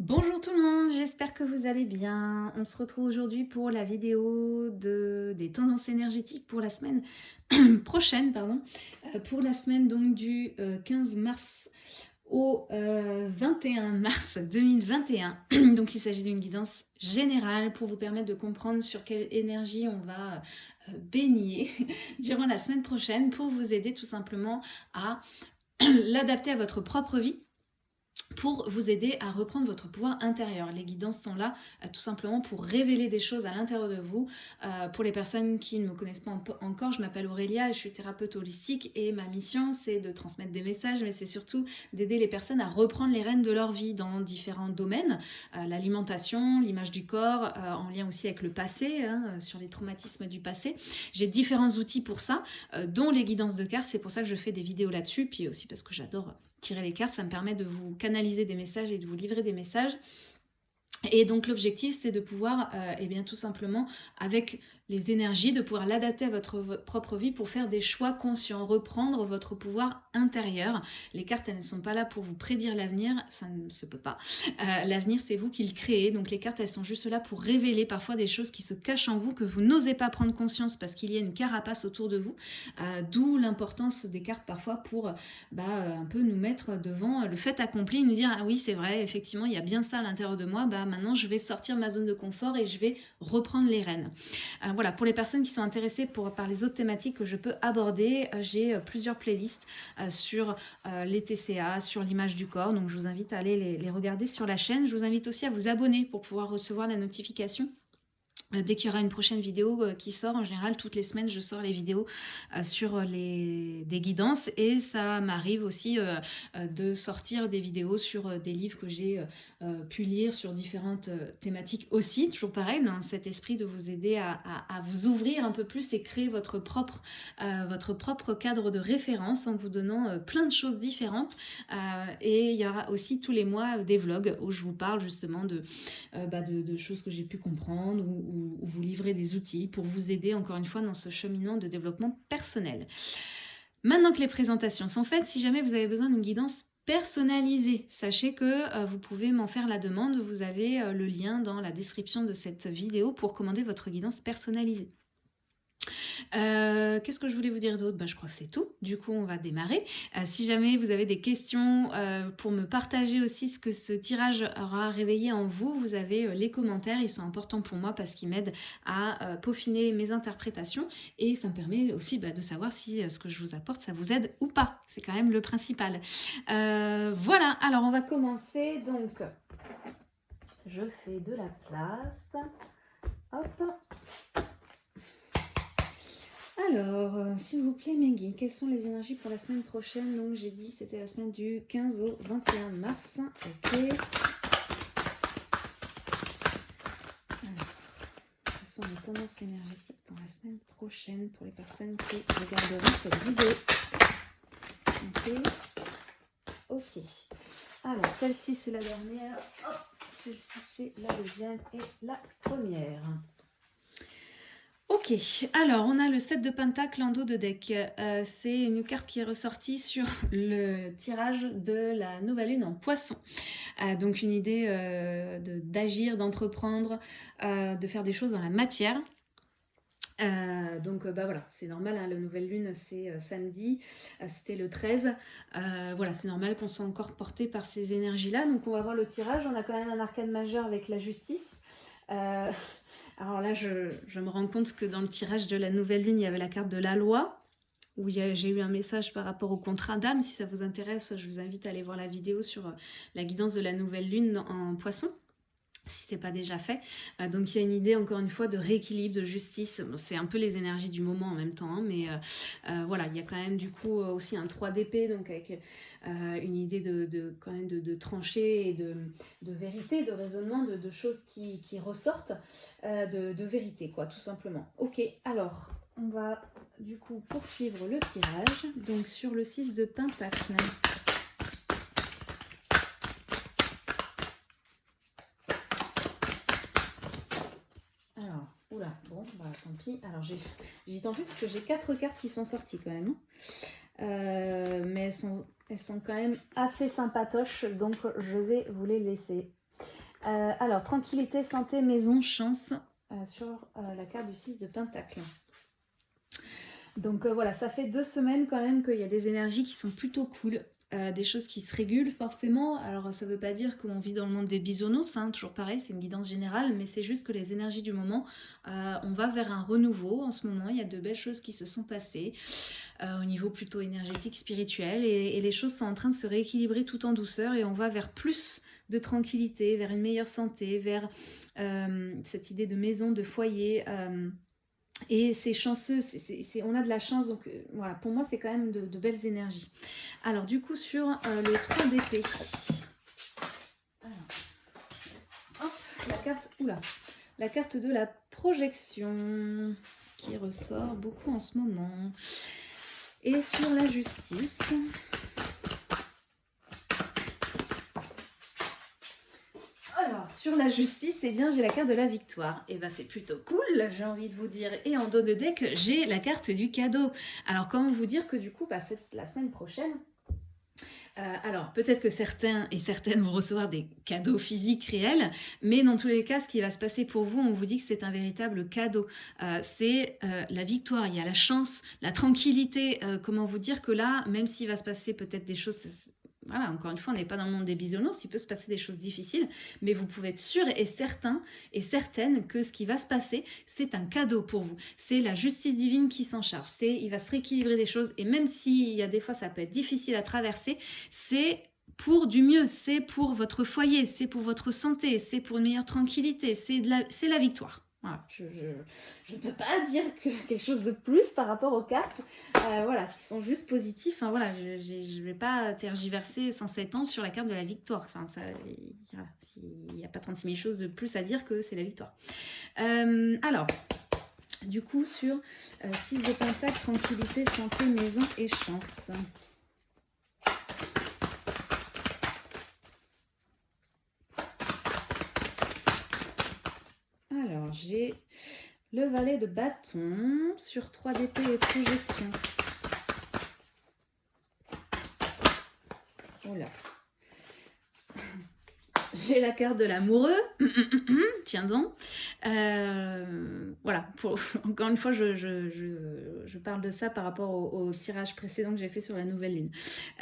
Bonjour tout le monde, j'espère que vous allez bien. On se retrouve aujourd'hui pour la vidéo de, des tendances énergétiques pour la semaine prochaine, pardon, euh, pour la semaine donc du 15 euh, mars au 21 euh, mars 2021. donc il s'agit d'une guidance générale pour vous permettre de comprendre sur quelle énergie on va baigner durant la semaine prochaine pour vous aider tout simplement à l'adapter à votre propre vie pour vous aider à reprendre votre pouvoir intérieur. Les guidances sont là euh, tout simplement pour révéler des choses à l'intérieur de vous. Euh, pour les personnes qui ne me connaissent pas encore, je m'appelle Aurélia, je suis thérapeute holistique et ma mission c'est de transmettre des messages mais c'est surtout d'aider les personnes à reprendre les rênes de leur vie dans différents domaines. Euh, l'alimentation, l'image du corps, en lien aussi avec le passé, hein, sur les traumatismes du passé. J'ai différents outils pour ça, dont les guidances de cartes, c'est pour ça que je fais des vidéos là-dessus, puis aussi parce que j'adore tirer les cartes, ça me permet de vous canaliser des messages et de vous livrer des messages. Et donc l'objectif c'est de pouvoir, euh, eh bien tout simplement avec les énergies, de pouvoir l'adapter à votre propre vie pour faire des choix conscients, reprendre votre pouvoir intérieur. Les cartes, elles ne sont pas là pour vous prédire l'avenir, ça ne se peut pas. Euh, l'avenir, c'est vous qui le créez, donc les cartes, elles sont juste là pour révéler parfois des choses qui se cachent en vous, que vous n'osez pas prendre conscience parce qu'il y a une carapace autour de vous, euh, d'où l'importance des cartes parfois pour bah, un peu nous mettre devant le fait accompli, nous dire « Ah oui, c'est vrai, effectivement, il y a bien ça à l'intérieur de moi, bah maintenant je vais sortir ma zone de confort et je vais reprendre les rênes. Euh, voilà, pour les personnes qui sont intéressées par les autres thématiques que je peux aborder, euh, j'ai euh, plusieurs playlists sur les TCA, sur l'image du corps, donc je vous invite à aller les regarder sur la chaîne. Je vous invite aussi à vous abonner pour pouvoir recevoir la notification euh, dès qu'il y aura une prochaine vidéo euh, qui sort, en général, toutes les semaines, je sors les vidéos euh, sur les, des guidances et ça m'arrive aussi de sortir des vidéos sur des livres que j'ai pu lire sur différentes thématiques aussi. Toujours pareil, dans cet esprit de vous aider à, vous ouvrir un peu plus et créer votre propre, votre propre cadre de référence en vous donnant plein de choses différentes. et il y aura aussi tous les mois des vlogs où je vous parle justement de, bah, de, de choses que j'ai pu comprendre ou vous livrer des outils pour vous aider encore une fois dans ce cheminement de développement personnel. Maintenant que les présentations sont faites, si jamais vous avez besoin d'une guidance personnalisée, sachez que euh, vous pouvez m'en faire la demande, vous avez euh, le lien dans la description de cette vidéo pour commander votre guidance personnalisée. Euh, qu'est-ce que je voulais vous dire d'autre? Bah, Je crois que c'est tout. Du coup, on va démarrer. Euh, si jamais vous avez des questions euh, pour me partager aussi ce que ce tirage aura réveillé en vous, vous avez les commentaires. Ils sont importants pour moi parce qu'ils m'aident à peaufiner mes interprétations et ça me permet aussi bah, de savoir si ce que je vous apporte, ça vous aide ou pas. C'est quand même le principal. voilà, alors on va commencer. Donc, je fais de la place. Hop alors, euh, s'il vous plaît, Meggy, quelles sont les énergies pour la semaine prochaine? Donc, j'ai dit c'était la semaine du 15 au 21 mars. Ok. Alors, quelles sont les tendances énergétiques pour la semaine prochaine pour les personnes qui regarderont cette vidéo? Ok. Ok. Alors, celle-ci, c'est la dernière. Celle-ci, c'est la deuxième et la première. Alors on a le 7 de Pentacle en dos de deck. Euh, c'est une carte qui est ressortie sur le tirage de la nouvelle lune en poisson. Euh, donc une idée euh, d'agir, d'entreprendre, de faire des choses dans la matière. donc bah voilà, c'est normal, hein, la nouvelle lune c'est samedi, c'était le 13. voilà, c'est normal qu'on soit encore porté par ces énergies-là. Donc on va voir le tirage, on a quand même un arcane majeur avec la justice. Alors là, je, me rends compte que dans le tirage de la nouvelle lune, il y avait la carte de la loi, où j'ai eu un message par rapport au contrat d'âme. Si ça vous intéresse, je vous invite à aller voir la vidéo sur euh, la guidance de la nouvelle lune en poisson si ce n'est pas déjà fait. Euh, donc il y a une idée encore une fois de rééquilibre, de justice. c'est un peu les énergies du moment en même temps, hein, mais euh, voilà, il y a quand même du coup aussi un 3 d'épée, donc avec une idée de, quand même de, et de, vérité, de raisonnement, de, choses qui, qui ressortent, de, vérité quoi, tout simplement. Ok, alors on va du coup poursuivre le tirage, donc sur le 6 de Pentacle. Bon, bah tant pis. Alors j'ai tant pis parce que j'ai quatre cartes qui sont sorties quand même. Euh, mais elles sont, elles sont quand même assez sympatoches, donc je vais vous les laisser. alors, tranquillité, santé, maison, chance sur la carte du 6 de Pentacle. Donc voilà, ça fait deux semaines quand même qu'il y a des énergies qui sont plutôt cool. Euh, des choses qui se régulent forcément. Alors ça ne veut pas dire qu'on vit dans le monde des bisounours, hein, toujours pareil, c'est une guidance générale, mais c'est juste que les énergies du moment, euh, on va vers un renouveau en ce moment, il y a de belles choses qui se sont passées euh, au niveau plutôt énergétique, spirituel, et, les choses sont en train de se rééquilibrer tout en douceur et on va vers plus de tranquillité, vers une meilleure santé, vers cette idée de maison, de foyer. Et c'est chanceux, on a de la chance, donc euh, voilà, pour moi c'est quand même de, belles énergies. Alors du coup sur euh, le 3 d'épée, la carte, oula, la carte de la projection qui ressort beaucoup en ce moment. Et sur la justice, la justice, eh bien, j'ai la carte de la victoire. Et eh ben, c'est plutôt cool, j'ai envie de vous dire. Et en dos de deck, j'ai la carte du cadeau. Alors, comment vous dire que du coup, bah, la semaine prochaine, euh, alors, peut-être que certains et certaines vont recevoir des cadeaux physiques réels, mais dans tous les cas, ce qui va se passer pour vous, on vous dit que c'est un véritable cadeau. Euh, c'est euh, la victoire, il y a la chance, la tranquillité. comment vous dire que là, même s'il va se passer peut-être des choses voilà, encore une fois, on n'est pas dans le monde des bisounours, il peut se passer des choses difficiles, mais vous pouvez être sûr et certain et certaine que ce qui va se passer, c'est un cadeau pour vous. C'est la justice divine qui s'en charge. C'est, il va se rééquilibrer des choses et même s'il y a des fois ça peut être difficile à traverser, c'est pour du mieux, c'est pour votre foyer, c'est pour votre santé, c'est pour une meilleure tranquillité, c'est la, la victoire. Voilà, je ne peux pas dire que quelque chose de plus par rapport aux cartes, euh, voilà, qui sont juste positifs. Enfin, voilà, je ne vais pas tergiverser 107 ans sur la carte de la victoire. Enfin, il n'y a pas 36 000 choses de plus à dire que c'est la victoire. Euh, alors, du coup, sur 6 euh, de Pentacle, tranquillité, santé, maison et chance. J'ai le valet de bâton sur 3 d'épée et projection. J'ai la carte de l'amoureux. Tiens donc. Euh, voilà, encore une fois, je, parle de ça par rapport au, tirage précédent que j'ai fait sur la nouvelle lune.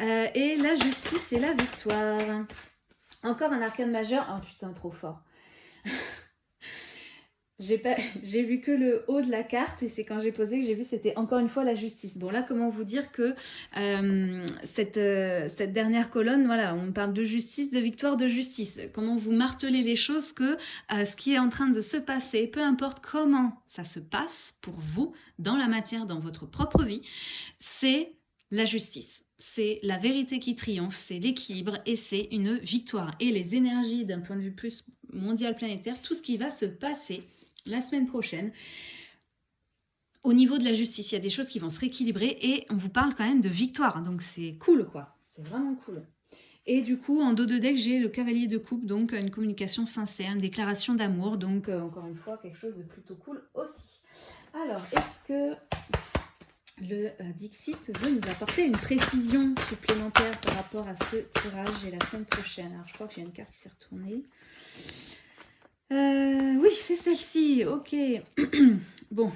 Euh, et la justice et la victoire. Encore un arcane majeur. Oh putain, trop fort. J'ai vu que le haut de la carte et c'est quand j'ai posé que j'ai vu c'était encore une fois la justice. Bon là comment vous dire que euh, cette, euh, cette dernière colonne, voilà, on parle de justice, de victoire, de justice. Comment vous martelez les choses que euh, ce qui est en train de se passer, peu importe comment ça se passe pour vous dans la matière, dans votre propre vie, c'est la justice c'est la vérité qui triomphe, c'est l'équilibre et c'est une victoire. Et les énergies d'un point de vue plus mondial planétaire, tout ce qui va se passer la semaine prochaine. Au niveau de la justice, il y a des choses qui vont se rééquilibrer et on vous parle quand même de victoire. Donc c'est cool quoi, c'est vraiment cool. Et du coup, en dos de deck, j'ai le cavalier de coupe, donc une communication sincère, une déclaration d'amour. Donc, euh, encore une fois, quelque chose de plutôt cool aussi. Alors, est-ce que le euh, Dixit veut nous apporter une précision supplémentaire par rapport à ce tirage et la semaine prochaine? Alors, je crois que j'ai une carte qui s'est retournée. Euh, oui, c'est celle-ci, ok. bon,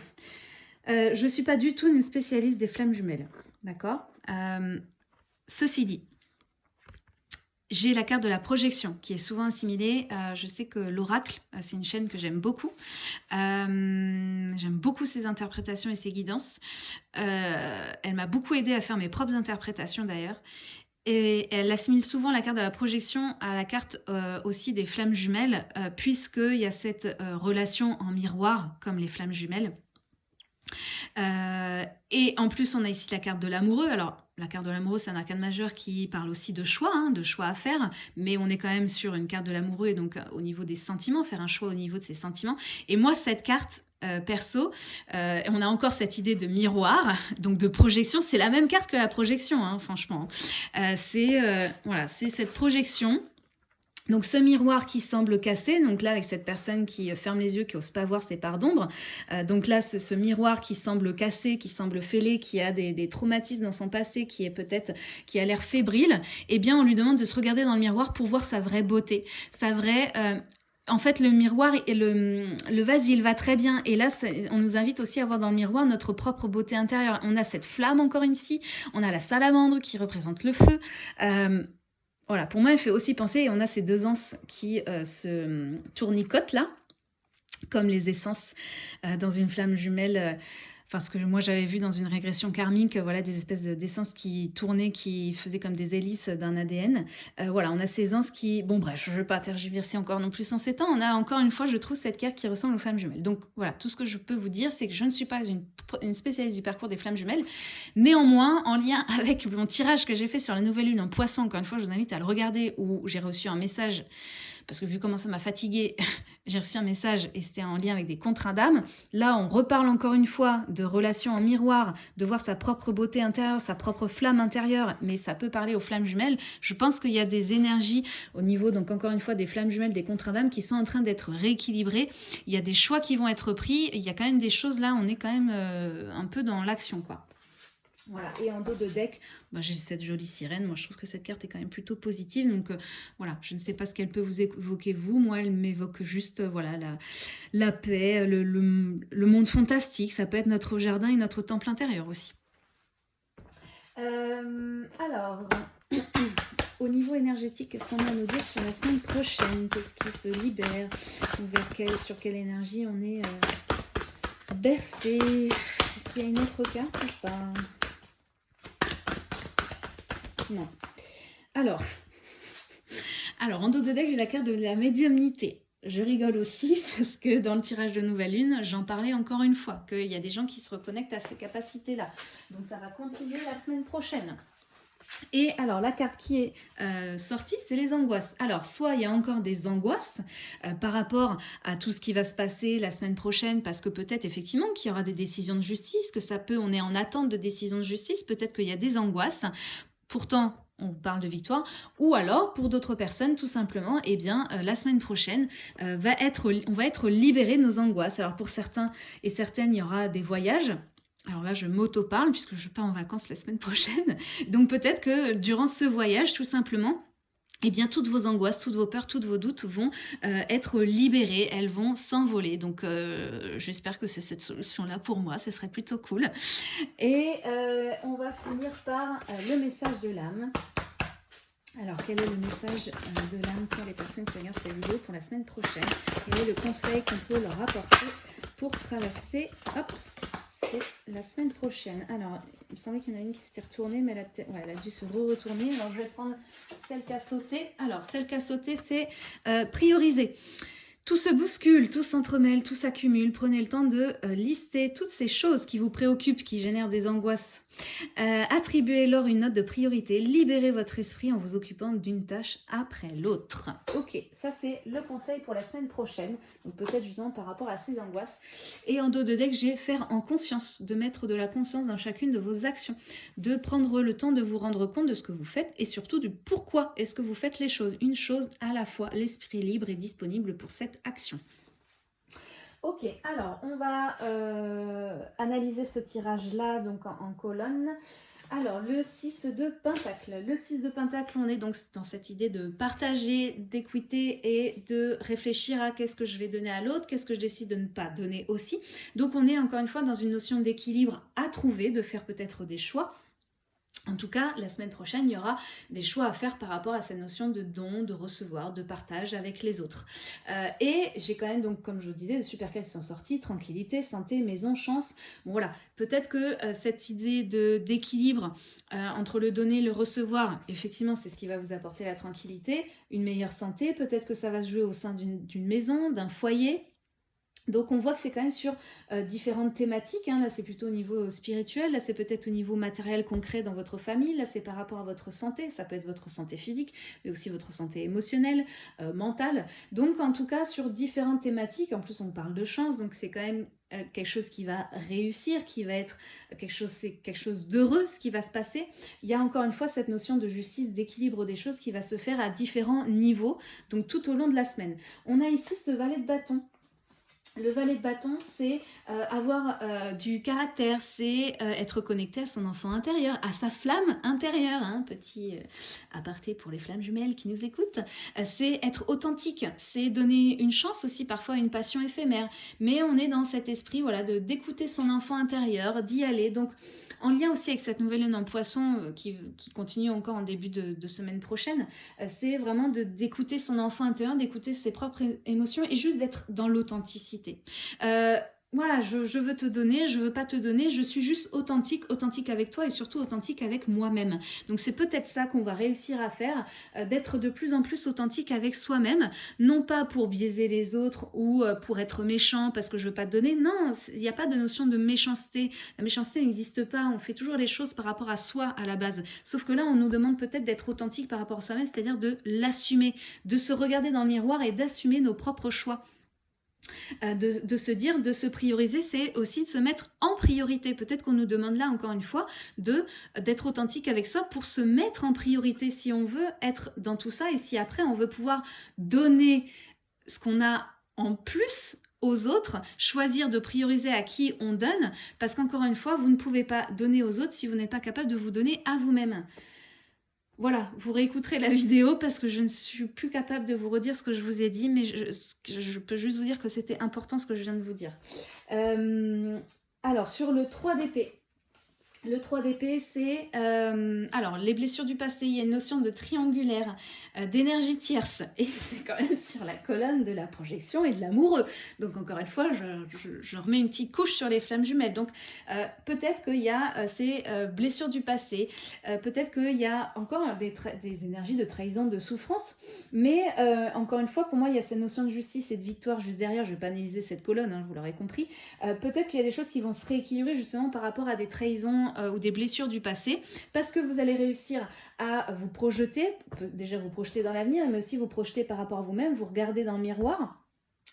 euh, je ne suis pas du tout une spécialiste des flammes jumelles, d'accord? Euh, Ceci dit, j'ai la carte de la projection qui est souvent assimilée. je sais que l'oracle, c'est une chaîne que j'aime beaucoup. j'aime beaucoup ses interprétations et ses guidances. elle m'a beaucoup aidé à faire mes propres interprétations d'ailleurs. Et elle assimile souvent la carte de la projection à la carte euh, aussi des flammes jumelles, euh, puisqu'il y a cette euh, relation en miroir, comme les flammes jumelles. et en plus, on a ici la carte de l'amoureux. Alors, la carte de l'amoureux, c'est un arcane majeur qui parle aussi de choix, hein, de choix à faire, mais on est quand même sur une carte de l'amoureux, et donc au niveau des sentiments, faire un choix au niveau de ses sentiments. Et moi, cette carte, euh, perso. Euh, on a encore cette idée de miroir, donc de projection. C'est la même carte que la projection, hein, franchement. Euh, c'est voilà, c'est cette projection donc ce miroir qui semble cassé, donc là avec cette personne qui ferme les yeux, qui n'ose pas voir ses parts d'ombre, donc là ce, miroir qui semble cassé, qui semble fêlé, qui a des, traumatismes dans son passé, qui est peut-être, qui a l'air fébrile, eh bien on lui demande de se regarder dans le miroir pour voir sa vraie beauté, sa vraie en fait, le miroir et le, vase, il va très bien. Et là, on nous invite aussi à voir dans le miroir notre propre beauté intérieure. On a cette flamme encore ici, on a la salamandre qui représente le feu. Euh, voilà, pour moi, elle fait aussi penser, et on a ces deux anses qui euh, se tournicotent là, comme les essences euh, dans une flamme jumelle enfin ce que moi j'avais vu dans une régression karmique, voilà des espèces d'essences qui tournaient, qui faisaient comme des hélices d'un ADN. Euh, voilà, on a ces anses qui, bon bref, je ne vais pas tergiverser encore non plus en ces temps. On a encore une fois, je trouve cette carte qui ressemble aux flammes jumelles. Donc voilà, tout ce que je peux vous dire, c'est que je ne suis pas une, une spécialiste du parcours des flammes jumelles. Néanmoins, en lien avec mon tirage que j'ai fait sur la nouvelle lune en poisson, encore une fois, je vous invite à le regarder où j'ai reçu un message parce que vu comment ça m'a fatigué, j'ai reçu un message et c'était en lien avec des contrats d'âme. Là, on reparle encore une fois de relations en miroir, de voir sa propre beauté intérieure, sa propre flamme intérieure, mais ça peut parler aux flammes jumelles. Je pense qu'il y a des énergies au niveau, donc encore une fois, des flammes jumelles, des contrats d'âme qui sont en train d'être rééquilibrées. Il y a des choix qui vont être pris. Il y a quand même des choses là, on est quand même euh, un peu dans l'action, quoi. Voilà, et en dos de deck, bah, j'ai cette jolie sirène. Moi, je trouve que cette carte est quand même plutôt positive. Donc, euh, voilà, je ne sais pas ce qu'elle peut vous évoquer, vous. Moi, elle m'évoque juste, euh, voilà, la, paix, le, monde fantastique. Ça peut être notre jardin et notre temple intérieur aussi. Euh, alors, au niveau énergétique, qu'est-ce qu'on a à nous dire sur la semaine prochaine? Qu'est-ce qui se libère? Sur quelle énergie on est bercé Est-ce qu'il y a une autre carte ou pas? Alors, alors en dos de deck, j'ai la carte de la médiumnité. Je rigole aussi parce que dans le tirage de Nouvelle Lune, j'en parlais encore une fois, qu'il y a des gens qui se reconnectent à ces capacités-là. Donc ça va continuer la semaine prochaine. Et alors, la carte qui est euh, sortie, c'est les angoisses. Alors, soit il y a encore des angoisses euh, par rapport à tout ce qui va se passer la semaine prochaine, parce que peut-être effectivement qu'il y aura des décisions de justice, que ça peut, on est en attente de décisions de justice, peut-être qu'il y a des angoisses pourtant on parle de victoire, ou alors pour d'autres personnes tout simplement, eh bien euh, la semaine prochaine euh, va être, on va être libéré de nos angoisses. Alors pour certains et certaines, il y aura des voyages, alors là, je m'auto-parle puisque je pars en vacances la semaine prochaine. Donc peut-être que durant ce voyage, tout simplement, eh bien, toutes vos angoisses, toutes vos peurs, tous vos doutes vont euh, être libérées, elles vont s'envoler. Donc, euh, j'espère que c'est cette solution-là pour moi, ce serait plutôt cool. Et euh, on va finir par le message de l'âme. Alors, quel est le message de l'âme pour les personnes qui regardent cette vidéo pour la semaine prochaine? Quel est le conseil qu'on peut leur apporter pour traverser hop, la semaine prochaine. Alors, il me semblait qu'il y en a une qui s'était retournée, mais elle a, dû se re-retourner. Alors, je vais prendre celle qui a sauté. Alors, celle qui a sauté, c'est euh, prioriser. Tout se bouscule, tout s'entremêle, tout s'accumule. Prenez le temps de euh, lister toutes ces choses qui vous préoccupent, qui génèrent des angoisses. Euh, Attribuez-leur une note de priorité. Libérez votre esprit en vous occupant d'une tâche après l'autre. Ok, ça c'est le conseil pour la semaine prochaine. Donc peut-être justement par rapport à ces angoisses. Et en dos de deck, j'ai faire en conscience, de mettre de la conscience dans chacune de vos actions. De prendre le temps de vous rendre compte de ce que vous faites et surtout du pourquoi est-ce que vous faites les choses. Une chose à la fois, l'esprit libre est disponible pour cette action. Ok, alors on va euh, analyser ce tirage-là donc en, colonne. Alors, le 6 de Pentacle. Le 6 de Pentacle, on est donc dans cette idée de partager, d'équité et de réfléchir à qu'est-ce que je vais donner à l'autre, qu'est-ce que je décide de ne pas donner aussi. Donc, on est encore une fois dans une notion d'équilibre à trouver, de faire peut-être des choix en tout cas, la semaine prochaine, il y aura des choix à faire par rapport à cette notion de don, de recevoir, de partage avec les autres. Euh, et j'ai quand même, donc, comme je vous disais, de super cas qui sont sortis, tranquillité, santé, maison, chance. Bon voilà, peut-être que euh, cette idée d'équilibre euh, entre le donner et le recevoir, effectivement, c'est ce qui va vous apporter la tranquillité, une meilleure santé. Peut-être que ça va se jouer au sein d'une maison, d'un foyer, donc on voit que c'est quand même sur euh, différentes thématiques, hein. là c'est plutôt au niveau euh, spirituel, là c'est peut-être au niveau matériel concret dans votre famille, là c'est par rapport à votre santé, ça peut être votre santé physique, mais aussi votre santé émotionnelle, euh, mentale. Donc en tout cas sur différentes thématiques, en plus on parle de chance, donc c'est quand même quelque chose qui va réussir, qui va être quelque chose, c'est quelque chose d'heureux, ce qui va se passer. Il y a encore une fois cette notion de justice, d'équilibre des choses qui va se faire à différents niveaux, donc tout au long de la semaine. On a ici ce valet de bâton Le valet de bâton, c'est euh, avoir euh, du caractère, c'est euh, être connecté à son enfant intérieur, à sa flamme intérieure. Hein, petit aparté pour les flammes jumelles qui nous écoutent. c'est être authentique, c'est donner une chance aussi parfois à une passion éphémère. Mais on est dans cet esprit voilà, de d'écouter son enfant intérieur, d'y aller. Donc en lien aussi avec cette nouvelle lune en poisson euh, qui, continue encore en début de, semaine prochaine, c'est vraiment d'écouter son enfant intérieur, d'écouter ses propres émotions et juste d'être dans l'authenticité. Euh, voilà, je, veux te donner, je veux pas te donner, je suis juste authentique, authentique avec toi et surtout authentique avec moi-même. Donc c'est peut-être ça qu'on va réussir à faire, euh, d'être de plus en plus authentique avec soi-même, non pas pour biaiser les autres ou euh, pour être méchant parce que je veux pas te donner, non, il n'y a pas de notion de méchanceté, la méchanceté n'existe pas, on fait toujours les choses par rapport à soi à la base. Sauf que là, on nous demande peut-être d'être authentique par rapport à soi-même, c'est-à-dire de l'assumer, de se regarder dans le miroir et d'assumer nos propres choix. Euh, de, se dire, de se prioriser, c'est aussi de se mettre en priorité. Peut-être qu'on nous demande là, encore une fois, d'être authentique avec soi pour se mettre en priorité si on veut être dans tout ça et si après on veut pouvoir donner ce qu'on a en plus aux autres, choisir de prioriser à qui on donne, parce qu'encore une fois, vous ne pouvez pas donner aux autres si vous n'êtes pas capable de vous donner à vous-même. Voilà, vous réécouterez la vidéo parce que je ne suis plus capable de vous redire ce que je vous ai dit, mais je, peux juste vous dire que c'était important ce que je viens de vous dire. Euh, alors, sur le 3 d'épée, le 3 d'épée, c'est... Euh, alors, les blessures du passé, il y a une notion de triangulaire, euh, d'énergie tierce. Et c'est quand même sur la colonne de la projection et de l'amoureux. Donc, encore une fois, je, remets une petite couche sur les flammes jumelles. Donc, euh, peut-être qu'il y a ces blessures du passé. peut-être qu'il y a encore des, énergies de trahison, de souffrance. Mais, encore une fois, pour moi, il y a cette notion de justice et de victoire juste derrière. Je ne vais pas analyser cette colonne, hein, vous l'aurez compris. peut-être qu'il y a des choses qui vont se rééquilibrer justement par rapport à des trahisons euh, ou des blessures du passé, parce que vous allez réussir à vous projeter, déjà vous projeter dans l'avenir, mais aussi vous projeter par rapport à vous-même, vous regarder dans le miroir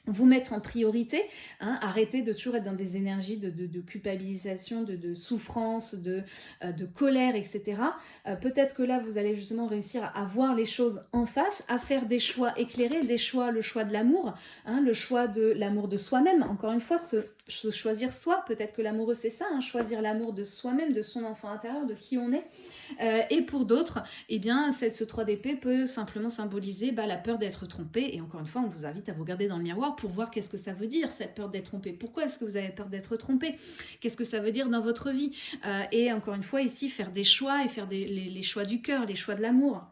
vous mettre en priorité, hein, arrêter de toujours être dans des énergies de, culpabilisation, de, souffrance, de, euh, colère, etc. Euh, peut-être que là, vous allez justement réussir à voir les choses en face, à faire des choix éclairés, des choix, le choix de l'amour, hein, le choix de l'amour de soi-même. Encore une fois, choisir soi, peut-être que l'amoureux c'est ça, hein, choisir l'amour de soi-même, de son enfant intérieur, de qui on est. Euh, et pour d'autres, eh bien, ce 3 d'épée peut simplement symboliser bah, la peur d'être trompé. Et encore une fois, on vous invite à vous regarder dans le miroir pour voir qu'est-ce que ça veut dire, cette peur d'être trompé. Pourquoi est-ce que vous avez peur d'être trompé? Qu'est-ce que ça veut dire dans votre vie? Euh, Et encore une fois, ici, faire des choix et faire les, choix du cœur, les choix de l'amour.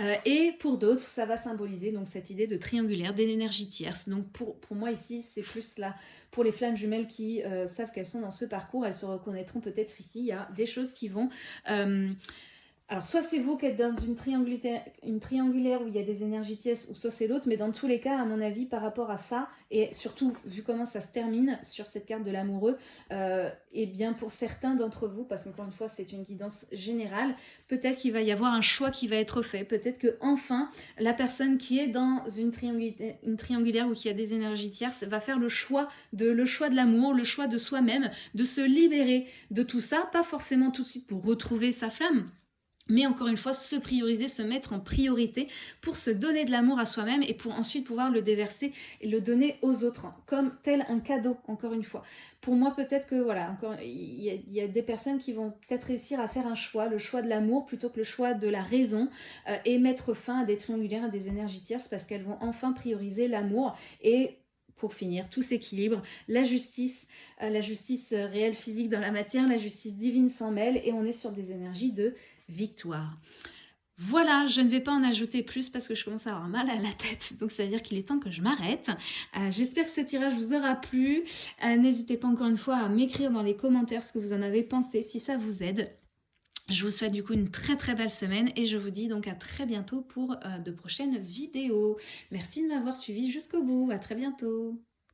Euh, et pour d'autres, ça va symboliser donc cette idée de triangulaire, d'énergie tierce. Donc pour, moi ici, c'est plus là pour les flammes jumelles qui euh, savent qu'elles sont dans ce parcours, elles se reconnaîtront peut-être ici. Il y a des choses qui vont... Euh, alors, soit c'est vous qui êtes dans une triangulaire, où il y a des énergies tièces, ou soit c'est l'autre, mais dans tous les cas, à mon avis, par rapport à ça, et surtout, vu comment ça se termine sur cette carte de l'amoureux, euh, et bien pour certains d'entre vous, parce qu'encore une fois, c'est une guidance générale, peut-être qu'il va y avoir un choix qui va être fait, peut-être que enfin la personne qui est dans une triangulaire, une triangulaire ou qui a des énergies tierces va faire le choix de le choix de l'amour, le choix de soi-même, de se libérer de tout ça, pas forcément tout de suite pour retrouver sa flamme, mais encore une fois, se prioriser, se mettre en priorité pour se donner de l'amour à soi-même et pour ensuite pouvoir le déverser et le donner aux autres, comme tel un cadeau, encore une fois. Pour moi, peut-être que, voilà, encore, il y, a des personnes qui vont peut-être réussir à faire un choix, le choix de l'amour plutôt que le choix de la raison, euh, et mettre fin à des triangulaires, à des énergies tierces, parce qu'elles vont enfin prioriser l'amour et pour finir, tout s'équilibre, la justice, euh, la justice réelle physique dans la matière, la justice divine s'en mêle et on est sur des énergies de victoire. Voilà, je ne vais pas en ajouter plus parce que je commence à avoir mal à la tête, donc ça veut dire qu'il est temps que je m'arrête. Euh, j'espère que ce tirage vous aura plu. Euh, n'hésitez pas encore une fois à m'écrire dans les commentaires ce que vous en avez pensé, si ça vous aide. Je vous souhaite du coup une très très belle semaine et je vous dis donc à très bientôt pour euh, de prochaines vidéos. Merci de m'avoir suivi jusqu'au bout, à très bientôt.